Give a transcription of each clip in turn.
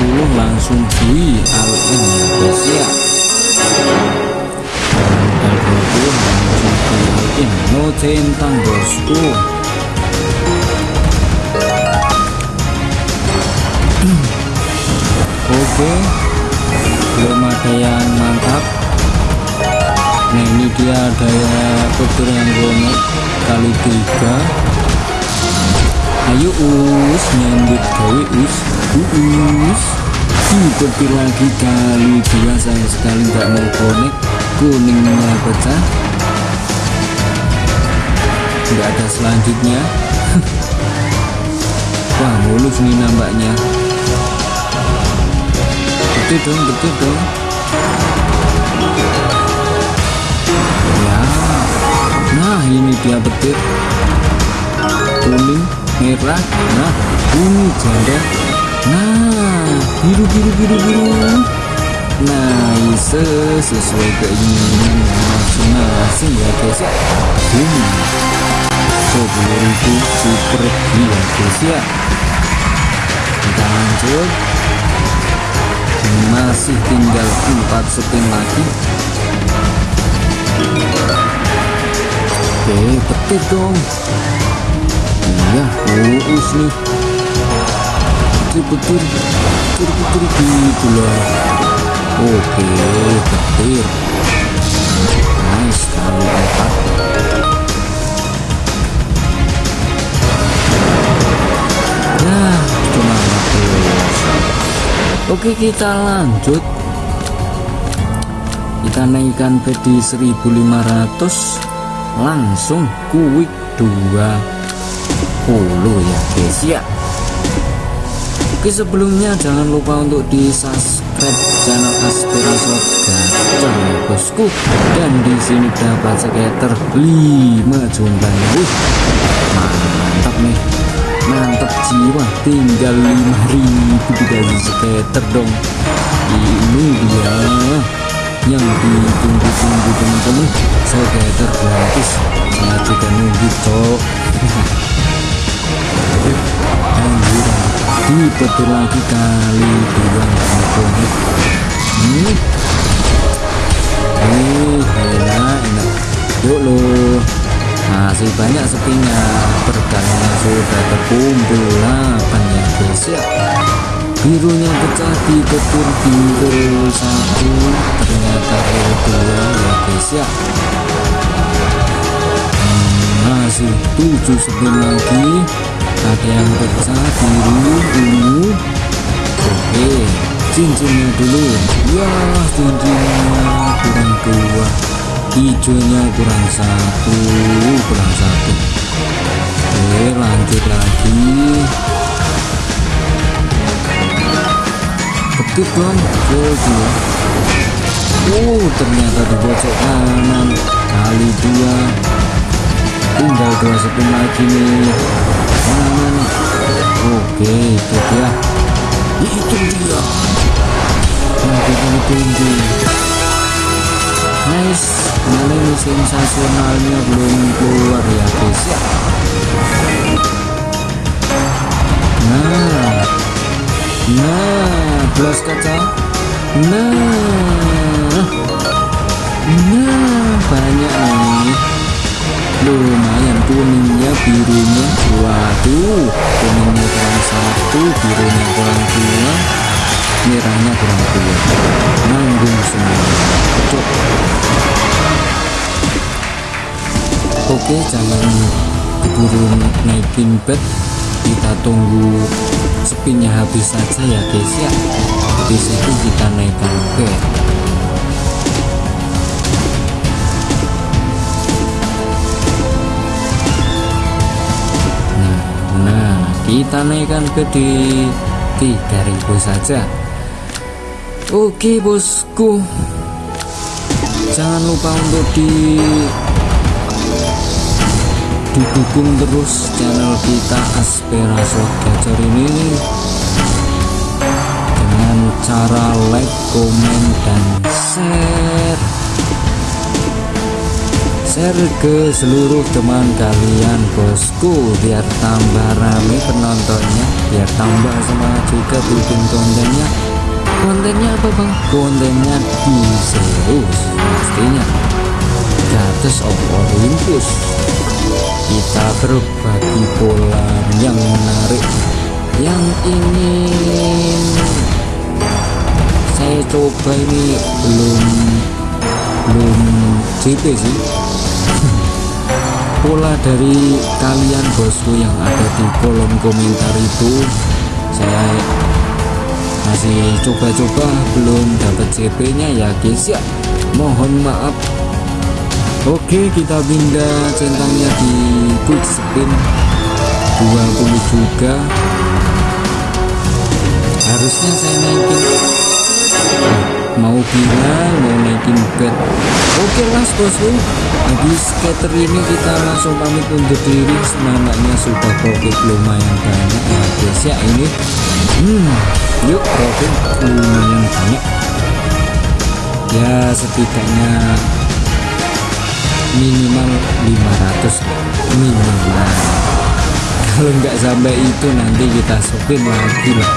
20 langsung bui all in ya guys ya tanggal 20 langsung bui all in no centang bosku oke. Belum ada yang mantap. Nah ini dia ada petir yang bonek kali tiga. Ayo us nyambut gawe us us petir lagi kali dua sayang sekali nggak mau konek kuningnya pecah. Nggak ada selanjutnya. Wah mulus nih nampaknya. Betul dong betul dong. Ya. Nah ini dia petir kuning merah. Nah ungu janda nah biru biru biru biru. Nice sesuai keinginan masing-masing ya guys ya. Ini. Sepuluh ribu super gila guys ya. Kita lanjut masih tinggal 4 spin lagi. Oke petir dong. Iya uus nih petir petir petir gitu oke petir. Nice kali empat. Nah cuma Oke kita lanjut. Kita naikkan di 1500 langsung quick 20 ya guys ya Oke sebelumnya jangan lupa untuk di subscribe channel Aspirasot Gacor bosku. Dan di sini dapat sekitar 5 jumlahnya Wih, mantap nih. Mantap jiwa tinggal 5000 dikasih skater dong. Ini dia yang ditunggu-tunggu teman-teman. Skater gratis. Saya juga nunggu cok dipetir lagi kali dua konek ini eh enak enak. Yuk lo. Masih banyak sepinya. Berkalinya sudah terkumpul 8 ya guys ya birunya pecah di petir biru satu. Ternyata biru dua. Ya guys hmm, masih 7 spin lagi ada yang pecah biru ungu. Oke cincinnya dulu. Ya cincinnya kurang dua. Hijaunya kurang satu kurang satu. Oke lanjut lagi. Ketik dong jadi oh ternyata di pojok kanan. Kali dua. Tinggal dua spin lagi nih oke itu dia. Itu dia. Yang kita tunggu. Nice. Mana ini sensasionalnya belum keluar ya guys. Ya nah. Nah belas kaca. Nah. Nah banyak nih lumayan kuningnya birunya waduh kuningnya kurang satu birunya kurang dua merahnya kurang dua. Nanggung semua Cuk. oke jangan keburu naikin bed. Kita tunggu spinnya habis saja ya guys ya. Di situ kita naikkan bed kita naikkan ke di 3000 saja. Oke bosku. Jangan lupa untuk di didukung terus channel kita Aspirasi Gacor ini. Dengan cara like, komen, share ke seluruh teman kalian bosku biar tambah rame penontonnya biar tambah semangat juga bikin kontennya. Kontennya apa bang? Kontennya di Zeus pastinya. Gates of Olympus. Kita berbagi pola yang menarik yang ingin saya coba ini belum belum JP sih pola dari kalian bosku yang ada di kolom komentar itu saya masih coba-coba belum dapat CP nya ya guys ya. Mohon maaf. Oke kita pindah centangnya di quick spin. 20 juga. Harusnya saya naikin mau bilang mau naikin bed oke las bosku. Habis scatter ini kita langsung pamit untuk diri. Semangatnya sudah profit lumayan banyak. Ya guys ya ini. Hmm yuk profit lumayan banyak. Ya setidaknya minimal 500 minimal. Kalau nggak sampai itu nanti kita sopin lagi lah.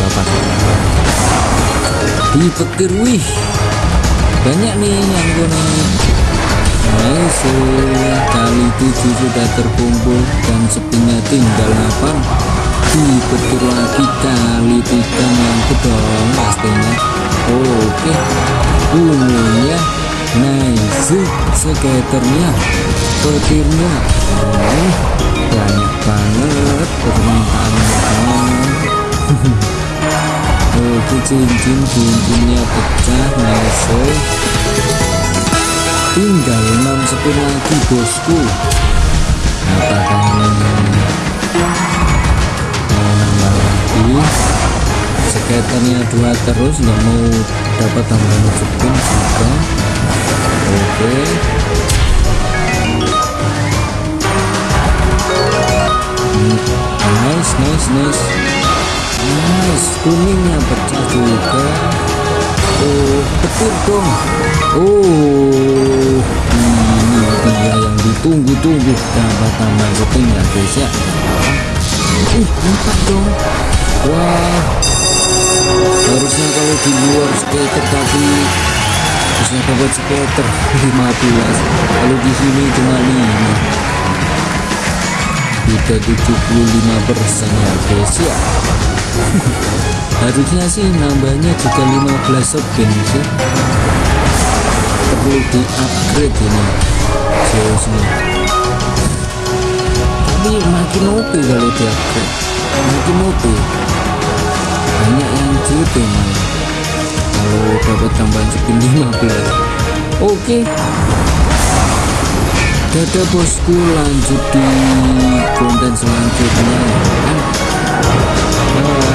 Bapak di petir wih. Banyak nih yang kuning nice kali 7 sudah terkumpul dan sepinya tinggal 8 di petir lagi kali 3 mantap dong pastinya. Oke ungunya nice skaternya petirnya. Oh, banyak banget permintaannya oke cincin cincinnya pecah nice tinggal 6 spin lagi bosku. Apakah ini mau skaternya dua terus nggak mau dapat tambahan spin juga. Oke. Nice nice nice kuningnya pecah juga oh petir dong oh ini dia yang ditunggu-tunggu. Dapat tambah spin ya guys ya. Uh empat dong wah. Harusnya kalau di luar skater tapi bisa dapat skater. 15 kalau di sini cuma 5 kita 75 persen ya guys ya harusnya sih nambahnya juga 15 spin sih perlu di upgrade ini nih tapi makin OP kalau di upgrade makin OP banyak yang JP malah kalau dapat tambahan spin 15 oke. Dadah bosku lanjut di konten selanjutnya ya kan Oh.